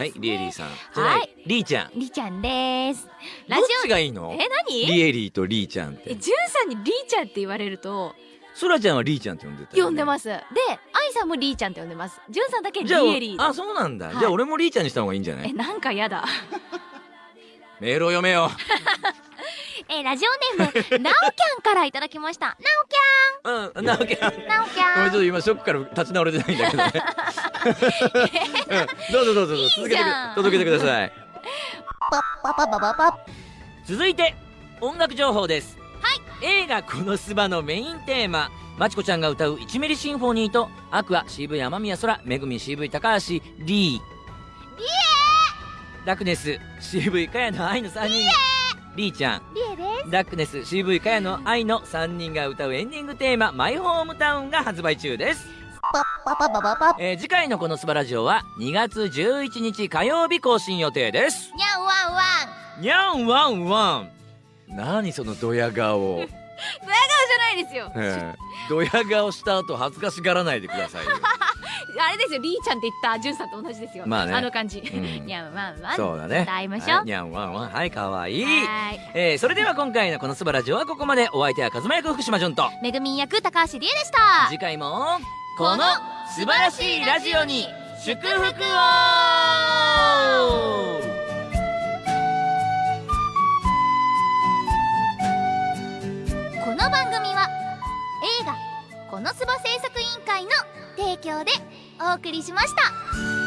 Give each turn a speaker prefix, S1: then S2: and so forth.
S1: はいリエリーさん。
S2: はい。
S1: リーちゃん。
S2: りーちゃんです。
S1: どっちがいいの？
S2: え？何？
S1: リエリーとリーちゃんって。
S2: えじゅんさんにりーちゃんって言われると。
S1: そらちゃんはリーちゃんって呼んでたよね。
S2: 呼んでます。で愛さんもりーちゃんって呼んでます。じゅんさんだけリエリー
S1: あそうなんだ、
S2: はい。
S1: じゃあ俺もリーちゃんにした方がいいんじゃない？
S2: えなんかやだ。
S1: メールを読めよ。
S2: えラジオネームなおきゃんからいただきました。な
S1: うんなわけ
S2: おきゃんなおきゃん
S1: ちょっと今ショックから立ち直れてないんだけどね、うん、どうぞどうぞどうぞ。続けて届けてください。
S2: パパパパパ
S1: 続いて音楽情報です。はい。映画「このスバ」のメインテーマ。まちこちゃんが歌う「1ミリシンフォニー」とアクア CV 雨宮空めぐみ CV 高橋リー。リエダクネス CV かやの愛の3人。リー。ちゃん。
S2: リエです。
S1: ダックネス CV かやの愛の3人が歌うエンディングテーマ「マイホームタウン」が発売中です、
S2: パパパパパパ。
S1: えー次回のこのスバラジオは2月11日火曜日更新予定です。
S2: にゃんわんわん
S1: にゃんわんわん何そのドヤ顔。
S2: じゃないですよ。
S1: ええドヤ顔した後恥ずかしがらないでくださいよ。
S2: あれですよ。りーちゃんって言ったじゅんさんと同じですよ。
S1: まあね。
S2: あの感じ。
S1: ん。
S2: にゃんわんわん
S1: そうだね。
S2: 歌いましょう。
S1: はいにゃんわんわんはいかわいい。
S2: はーい。
S1: えーそれでは今回のこのスバラジオはここまで。お相手は風間役福島潤と。
S2: めぐみん役高橋理恵でした。
S1: 次回もこの素晴らしいラジオに祝福を
S2: この番組は映画「このすば制作委員会」の提供でお送りしました。